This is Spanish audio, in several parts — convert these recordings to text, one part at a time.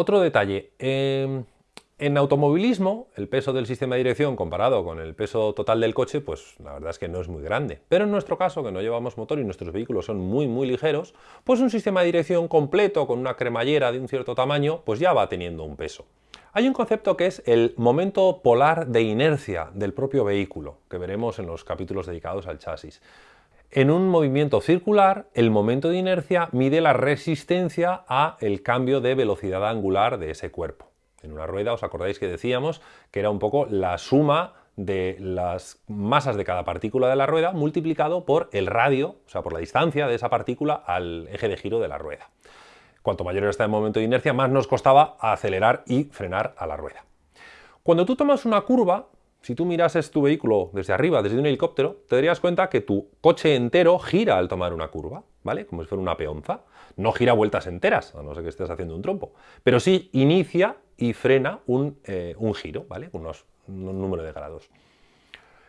Otro detalle, em, en automovilismo, el peso del sistema de dirección comparado con el peso total del coche, pues la verdad es que no es muy grande. Pero en nuestro caso, que no llevamos motor y nuestros vehículos son muy muy ligeros, pues un sistema de dirección completo con una cremallera de un cierto tamaño, pues ya va teniendo un peso. Hay un concepto que es el momento polar de inercia del propio vehículo, que veremos en los capítulos dedicados al chasis. En un movimiento circular, el momento de inercia mide la resistencia a el cambio de velocidad angular de ese cuerpo. En una rueda, os acordáis que decíamos que era un poco la suma de las masas de cada partícula de la rueda multiplicado por el radio, o sea, por la distancia de esa partícula al eje de giro de la rueda. Cuanto mayor era este momento de inercia, más nos costaba acelerar y frenar a la rueda. Cuando tú tomas una curva, si tú mirases tu vehículo desde arriba, desde un helicóptero, te darías cuenta que tu coche entero gira al tomar una curva, ¿vale? Como si fuera una peonza. No gira vueltas enteras, a no ser que estés haciendo un trompo, pero sí inicia y frena un, eh, giro, ¿vale? Unos, un número de grados.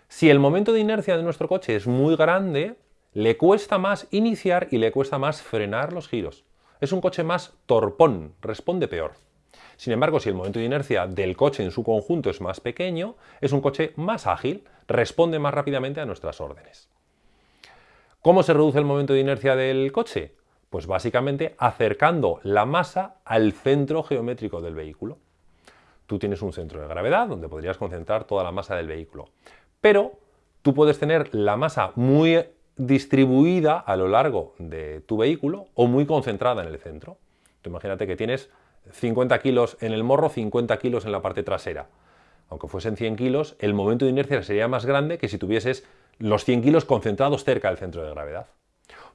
Si el momento de inercia de nuestro coche es muy grande, le cuesta más iniciar y le cuesta más frenar los giros. Es un coche más torpón, responde peor. Sin embargo, si el momento de inercia del coche en su conjunto es más pequeño, es un coche más ágil, responde más rápidamente a nuestras órdenes. ¿Cómo se reduce el momento de inercia del coche? Pues básicamente acercando la masa al centro geométrico del vehículo. Tú tienes un centro de gravedad donde podrías concentrar toda la masa del vehículo. Pero tú puedes tener la masa muy distribuida a lo largo de tu vehículo o muy concentrada en el centro. Tú imagínate que tienes 50 kilos en el morro, 50 kilos en la parte trasera. Aunque fuesen 100 kilos, el momento de inercia sería más grande que si tuvieses los 100 kilos concentrados cerca del centro de gravedad.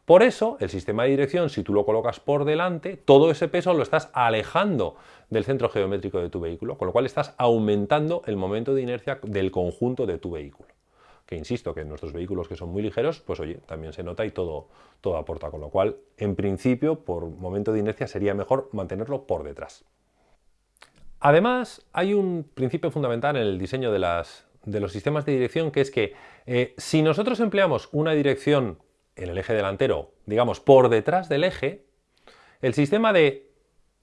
Por eso, el sistema de dirección, si tú lo colocas por delante, todo ese peso lo estás alejando del centro geométrico de tu vehículo, con lo cual estás aumentando el momento de inercia del conjunto de tu vehículo. Que insisto, que en nuestros vehículos que son muy ligeros, pues oye, también se nota y todo, todo aporta, con lo cual, en principio, por momento de inercia sería mejor mantenerlo por detrás. Además, hay un principio fundamental en el diseño de, los sistemas de dirección, que es que eh, si nosotros empleamos una dirección en el eje delantero, digamos, por detrás del eje, el sistema de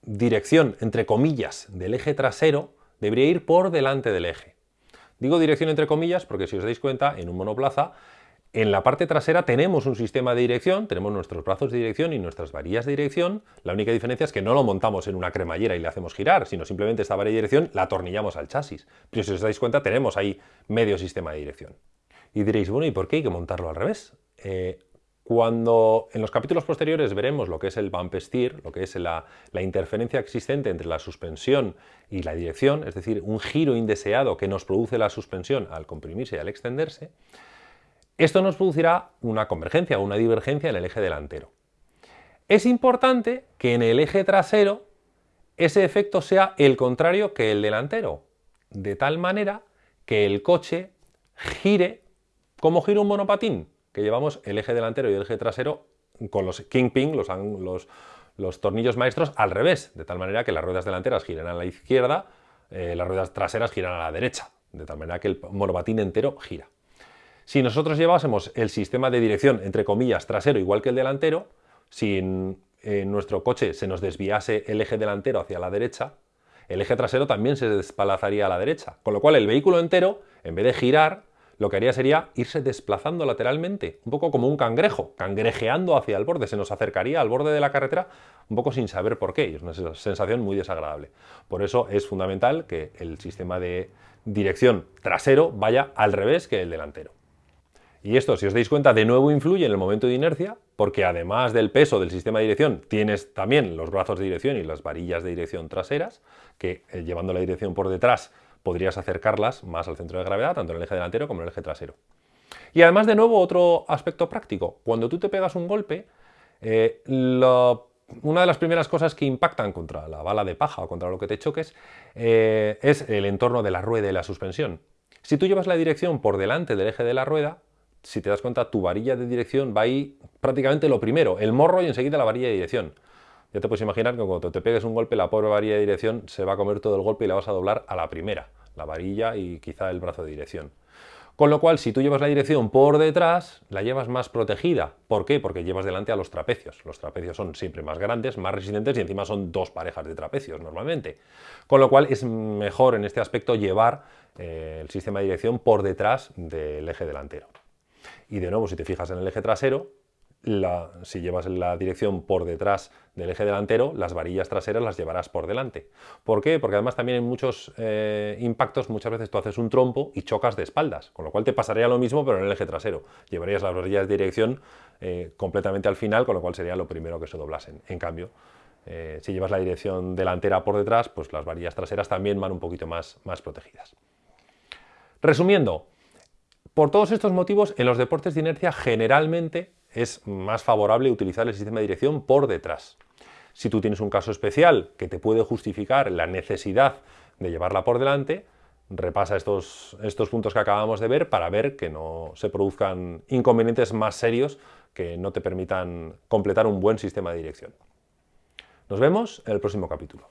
dirección, entre comillas, del eje trasero debería ir por delante del eje. Digo dirección entre comillas porque si os dais cuenta, en un monoplaza, en la parte trasera tenemos un sistema de dirección, tenemos nuestros brazos de dirección y nuestras varillas de dirección. La única diferencia es que no lo montamos en una cremallera y le hacemos girar, sino simplemente esta varilla de dirección la atornillamos al chasis. Pero si os dais cuenta, tenemos ahí medio sistema de dirección. Y diréis, bueno, ¿y por qué hay que montarlo al revés? Eh, cuando en los capítulos posteriores veremos lo que es el bump steer, lo que es la, interferencia existente entre la suspensión y la dirección, es decir, un giro indeseado que nos produce la suspensión al comprimirse y al extenderse, esto nos producirá una convergencia o una divergencia en el eje delantero. Es importante que en el eje trasero ese efecto sea el contrario que el delantero, de tal manera que el coche gire como gira un monopatín, que llevamos el eje delantero y el eje trasero con los kingpin, los, los, los tornillos maestros, al revés, de tal manera que las ruedas delanteras giran a la izquierda, eh, las ruedas traseras giran a la derecha, de tal manera que el monopatín entero gira. Si nosotros llevásemos el sistema de dirección, entre comillas, trasero igual que el delantero, si en, nuestro coche se nos desviase el eje delantero hacia la derecha, el eje trasero también se despalazaría a la derecha, con lo cual el vehículo entero, en vez de girar, lo que haría sería irse desplazando lateralmente, un poco como un cangrejo, cangrejeando hacia el borde, se nos acercaría al borde de la carretera un poco sin saber por qué, y es una sensación muy desagradable. Por eso es fundamental que el sistema de dirección trasero vaya al revés que el delantero. Y esto, si os dais cuenta, de nuevo influye en el momento de inercia, porque además del peso del sistema de dirección, tienes también los brazos de dirección y las varillas de dirección traseras, que eh, llevando la dirección por detrás podrías acercarlas más al centro de gravedad, tanto en el eje delantero como en el eje trasero. Y además, de nuevo, otro aspecto práctico. Cuando tú te pegas un golpe, eh, una de las primeras cosas que impactan contra la bala de paja o contra lo que te choques eh, es el entorno de la rueda y la suspensión. Si tú llevas la dirección por delante del eje de la rueda, si te das cuenta, tu varilla de dirección va ahí prácticamente lo primero, el morro y enseguida la varilla de dirección. Ya te puedes imaginar que cuando te pegues un golpe, la pobre varilla de dirección se va a comer todo el golpe y la vas a doblar a la primera, la varilla y quizá el brazo de dirección. Con lo cual, si tú llevas la dirección por detrás, la llevas más protegida. ¿Por qué? Porque llevas delante a los trapecios. Los trapecios son siempre más grandes, más resistentes y encima son dos parejas de trapecios normalmente. Con lo cual es mejor en este aspecto llevar eh, el sistema de dirección por detrás del eje delantero. Y de nuevo, si te fijas en el eje trasero, si llevas la dirección por detrás del eje delantero, las varillas traseras las llevarás por delante. ¿Por qué? Porque además también en muchos eh, impactos muchas veces tú haces un trompo y chocas de espaldas, con lo cual te pasaría lo mismo pero en el eje trasero. Llevarías las varillas de dirección eh, completamente al final, con lo cual sería lo primero que se doblasen. En cambio, eh, si llevas la dirección delantera por detrás, pues las varillas traseras también van un poquito más, más protegidas. Resumiendo, por todos estos motivos, en los deportes de inercia generalmente es más favorable utilizar el sistema de dirección por detrás. Si tú tienes un caso especial que te puede justificar la necesidad de llevarla por delante, repasa estos, estos puntos que acabamos de ver para ver que no se produzcan inconvenientes más serios que no te permitan completar un buen sistema de dirección. Nos vemos en el próximo capítulo.